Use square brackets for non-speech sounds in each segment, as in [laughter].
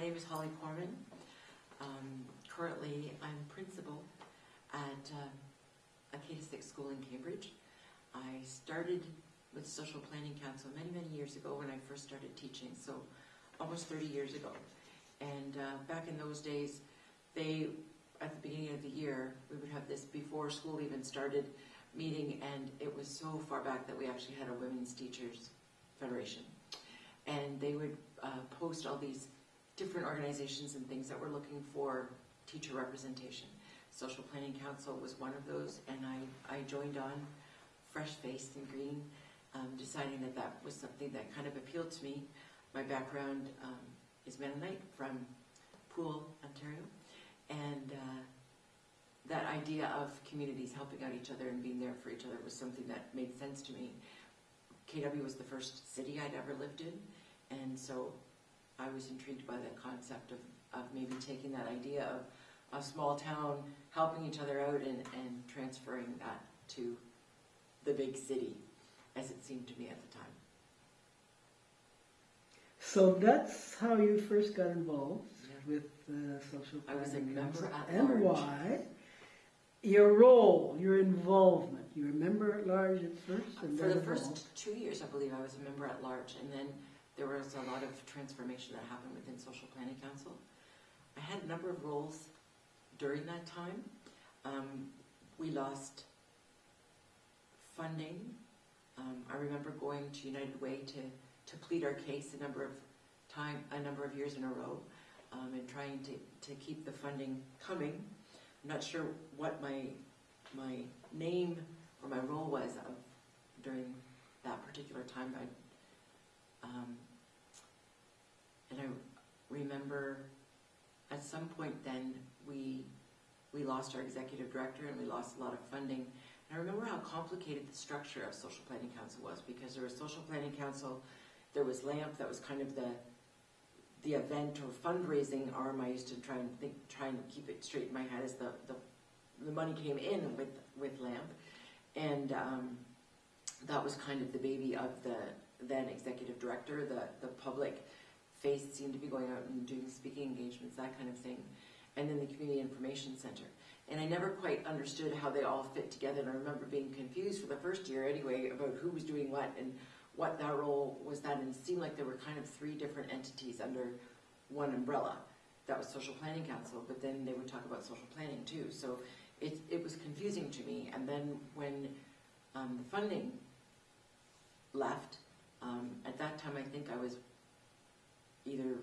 name is Holly Corman. Um, currently, I'm principal at uh, Acada Sixth School in Cambridge. I started with Social Planning Council many, many years ago when I first started teaching, so almost 30 years ago. And uh, back in those days, they, at the beginning of the year, we would have this before school even started meeting, and it was so far back that we actually had a Women's Teachers Federation. And they would uh, post all these different organizations and things that were looking for teacher representation. Social Planning Council was one of those, and I, I joined on fresh-faced and green, um, deciding that that was something that kind of appealed to me. My background um, is Mennonite from Poole, Ontario, and uh, that idea of communities helping out each other and being there for each other was something that made sense to me. KW was the first city I'd ever lived in, and so I was intrigued by the concept of, of maybe taking that idea of a small town helping each other out and, and transferring that to the big city, as it seemed to me at the time. So that's how you first got involved Yeah. with uh, social I was a member at and large. why? Your role, your involvement. You were a member at large at first, and For the first two years, I believe, I was a member at large, and then there was a lot of transformation that happened within Social Planning Council. I had a number of roles during that time. Um, we lost funding. Um, I remember going to United Way to, to plead our case a number of time, a number of years in a row, um, and trying to, to keep the funding coming. I'm not sure what my, my name or my role was of, during that particular time. I, um, and I remember at some point then we we lost our executive director and we lost a lot of funding. And I remember how complicated the structure of Social Planning Council was because there was Social Planning Council, there was LAMP that was kind of the the event or fundraising arm. I used to try and think, try and keep it straight in my head as the the, the money came in with with LAMP, and um, that was kind of the baby of the then executive director. The the public face seemed to be going out and doing speaking engagements, that kind of thing and then the Community Information Center. And I never quite understood how they all fit together, and I remember being confused for the first year anyway about who was doing what and what that role was that, and it seemed like there were kind of three different entities under one umbrella. That was Social Planning Council, but then they would talk about social planning too, so it, it was confusing to me, and then when um, the funding left, um, at that time I think I was either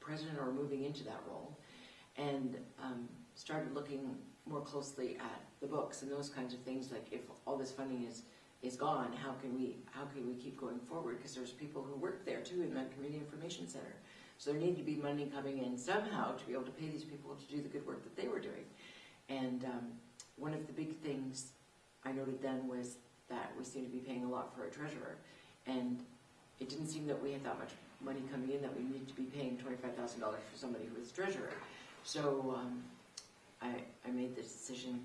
president or moving into that role, and um, started looking more closely at the books and those kinds of things. Like if all this funding is is gone, how can we how can we keep going forward? Because there's people who work there too in that community information center. So there needed to be money coming in somehow to be able to pay these people to do the good work that they were doing. And um, one of the big things I noted then was that we seemed to be paying a lot for a treasurer, and it didn't seem that we had that much money coming in that we needed to be paying twenty-five thousand dollars for somebody who was treasurer. So um, I, I made the decision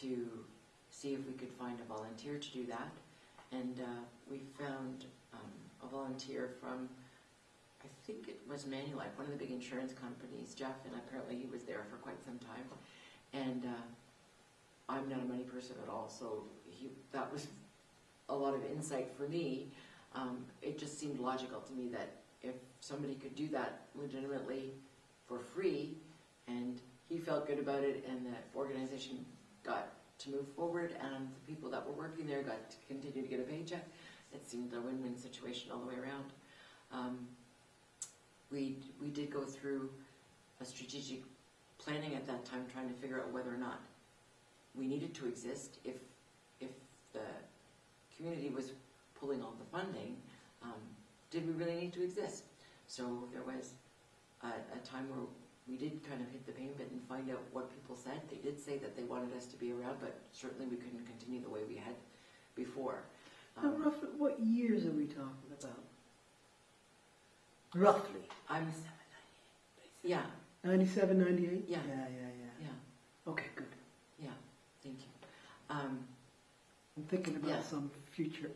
to see if we could find a volunteer to do that. And uh, we found um, a volunteer from, I think it was Manulife, one of the big insurance companies, Jeff, and apparently he was there for quite some time. And uh, I'm not a money person at all, so he, that was a lot of insight for me. Um, it just seemed logical to me that if somebody could do that legitimately for free, and he felt good about it, and the organization got to move forward, and the people that were working there got to continue to get a paycheck. It seemed a win-win situation all the way around. Um, we we did go through a strategic planning at that time, trying to figure out whether or not we needed to exist. If if the community was pulling all the funding, um, did we really need to exist? So there was a, a time where we did kind of hit the pain bit and find out what people said. They did say that they wanted us to be around, but certainly we couldn't continue the way we had before. Now, Um, roughly, what years are we talking about? Roughly. I'm, yeah, 97, 98? Yeah. Yeah, yeah, yeah. yeah, Okay, good. yeah, thank you. Um, I'm thinking about Yeah. some future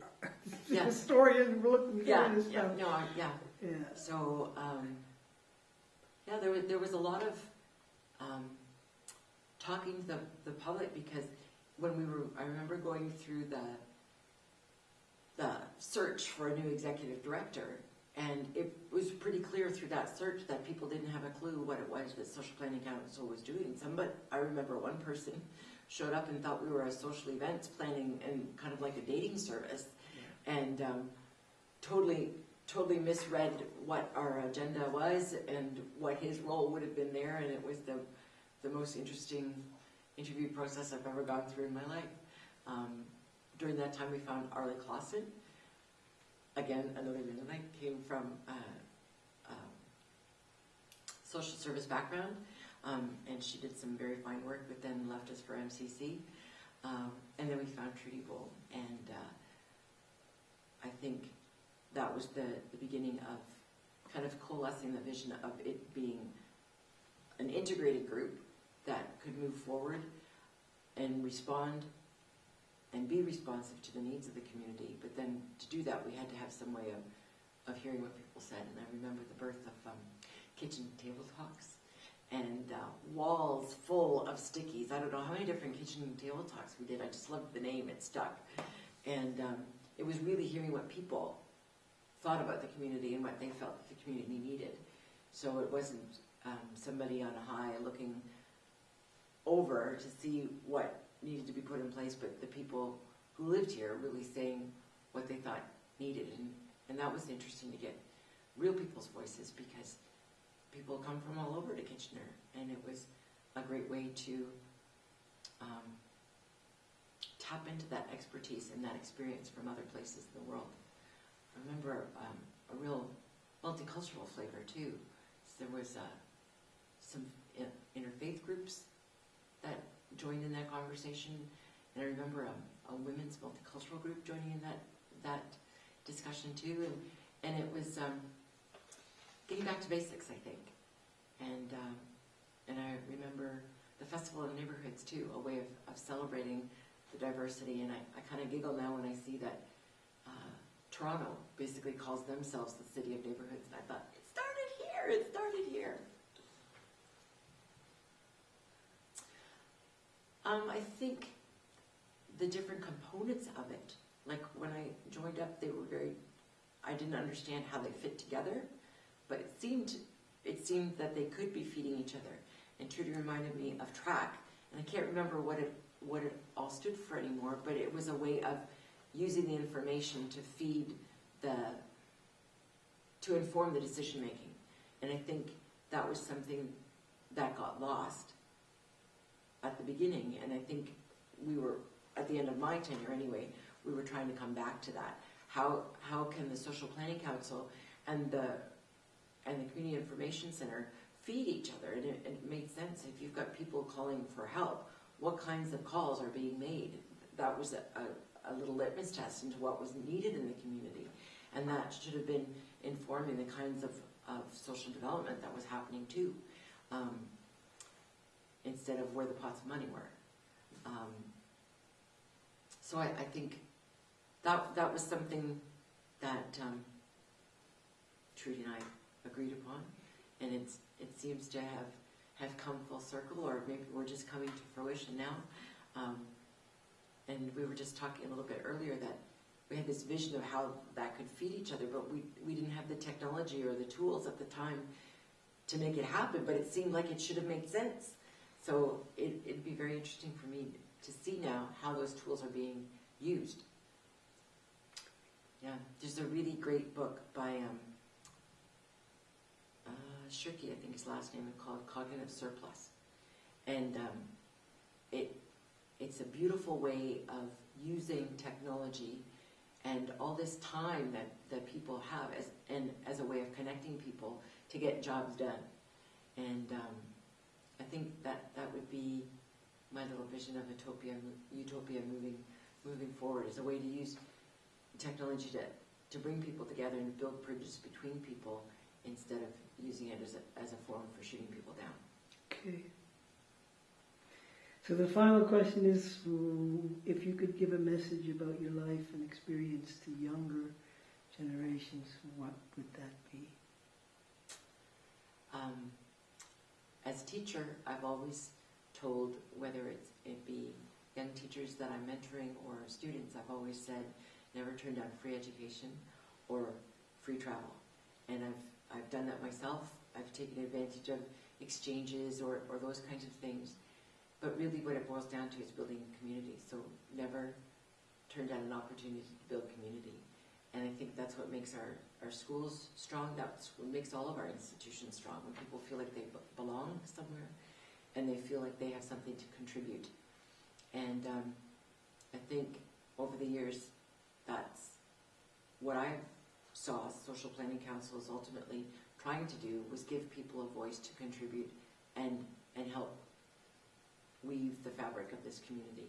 Yeah. [laughs] historian looking yeah, for this yeah, stuff. no, I- yeah. Yeah. So, um, Yeah, there was, there was a lot of um, talking to the, the public because when we were, I remember going through the, the search for a new executive director, and it was pretty clear through that search that people didn't have a clue what it was that Social Planning Council was doing. Some, but I remember one person showed up and thought we were a social events planning and kind of like a dating service, and um, totally totally misread what our agenda was and what his role would have been there, and it was the, the most interesting interview process I've ever gone through in my life. Um, during that time, we found Arlie Clausen, again, another Mennonite, came from uh, um, social service background, um, and she did some very fine work, but then left us for MCC. Um, and then we found Trudy Beaulne, and uh, I think that was the, the beginning of kind of coalescing the vision of it being an integrated group that could move forward and respond and be responsive to the needs of the community. But then to do that, we had to have some way of, of hearing what people said. And I remember the birth of um, kitchen table talks and uh, walls full of stickies. I don't know how many different kitchen table talks we did. I just loved the name, it stuck. And um, it was really hearing what people thought about the community and what they felt the community needed. So it wasn't um, somebody on high looking over to see what needed to be put in place, but the people who lived here really saying what they thought needed. And, and that was interesting to get real people's voices because people come from all over to Kitchener, and it was a great way to um, tap into that expertise and that experience from other places in the world. I remember um, a real multicultural flavor too. So there was uh, some interfaith groups that joined in that conversation, and I remember um, a women's multicultural group joining in that that discussion too, and and it was um, getting back to basics, I think, and um, and I remember the festival of neighborhoods too, a way of, of celebrating the diversity, and I, I kind of giggle now when I see that. Uh, Toronto basically calls themselves the city of neighborhoods, and I thought, it started here, it started here. Um, I think the different components of it, like when I joined up, they were very, I didn't understand how they fit together, but it seemed, it seemed that they could be feeding each other. And Trudy reminded me of track, and I can't remember what it, what it all stood for anymore, but it was a way of using the information to feed the, to inform the decision making. And I think that was something that got lost at the beginning, and I think we were, at the end of my tenure anyway, we were trying to come back to that. How, how can the Social Planning Council and the, and the Community Information Center feed each other? And it, it made sense, if you've got people calling for help, what kinds of calls are being made? That was a, a, a little litmus test into what was needed in the community. And that should have been informing the kinds of, of social development that was happening too. Um, instead of where the pots of money were. Um, so I, I think that that was something that um, Trudy and I agreed upon, and it's it seems to have have come full circle, or maybe we're just coming to fruition now. Um, and we were just talking a little bit earlier that we had this vision of how that could feed each other, but we we didn't have the technology or the tools at the time to make it happen. But it seemed like it should have made sense. So it, it'd be very interesting for me to see now how those tools are being used. Yeah, there's a really great book by um, Shirky, I think his last name is called Cognitive Surplus, and um, it it's a beautiful way of using technology and all this time that, that people have as and as a way of connecting people to get jobs done, and um, I think that that would be my little vision of utopia, utopia moving, moving forward as a way to use technology to, to bring people together and build bridges between people instead of using it as a, as a forum for shooting people down. Okay. So the final question is, mm, if you could give a message about your life and experience to younger generations, what would that be? Um, as a teacher, I've always told, whether it's, it be young teachers that I'm mentoring or students, I've always said, never turn down free education or free travel. And I've, I've done that myself. I've taken advantage of exchanges or, or those kinds of things. But really what it boils down to is building community. So never turn down an opportunity to build community. And I think that's what makes our, our schools strong. That's what makes all of our institutions strong. When people feel like they be- belong somewhere and they feel like they have something to contribute. And um, I think over the years, that's what I saw Social Planning Council ultimately trying to do was give people a voice to contribute and, and help weave the fabric of this community.